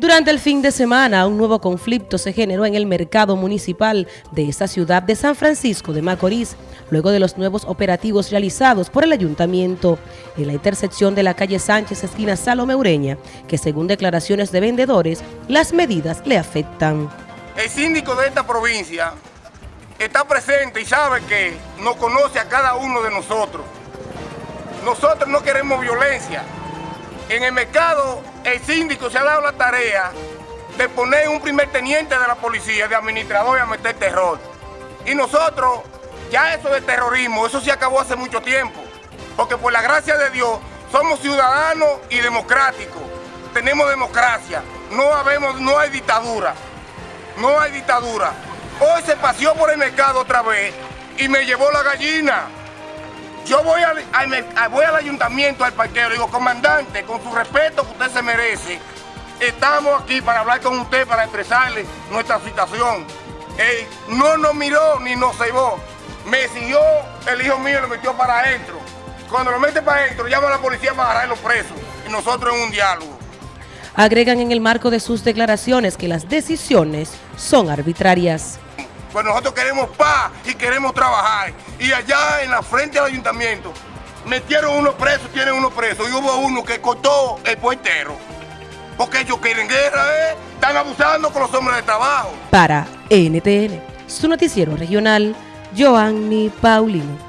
Durante el fin de semana, un nuevo conflicto se generó en el mercado municipal de esta ciudad de San Francisco de Macorís, luego de los nuevos operativos realizados por el ayuntamiento en la intersección de la calle Sánchez, esquina Salome Ureña, que según declaraciones de vendedores, las medidas le afectan. El síndico de esta provincia está presente y sabe que nos conoce a cada uno de nosotros. Nosotros no queremos violencia, en el mercado, el síndico se ha dado la tarea de poner un primer teniente de la policía, de administrador y a meter terror. Y nosotros, ya eso de terrorismo, eso se acabó hace mucho tiempo. Porque por la gracia de Dios, somos ciudadanos y democráticos. Tenemos democracia. No, habemos, no hay dictadura. No hay dictadura. Hoy se paseó por el mercado otra vez y me llevó la gallina. Yo voy al, voy al ayuntamiento, al parquero, digo, comandante, con su respeto que usted se merece, estamos aquí para hablar con usted, para expresarle nuestra situación. No nos miró ni nos cebó. Me siguió el hijo mío lo metió para adentro. Cuando lo mete para adentro, llama a la policía para agarrar los presos. Y nosotros en un diálogo. Agregan en el marco de sus declaraciones que las decisiones son arbitrarias. Pues nosotros queremos paz y queremos trabajar. Y allá en la frente del ayuntamiento metieron unos presos, tienen unos presos, y hubo uno que cortó el puertero. Porque ellos quieren guerra, ¿eh? Están abusando con los hombres de trabajo. Para NTN, su noticiero regional, Joanny Paulino.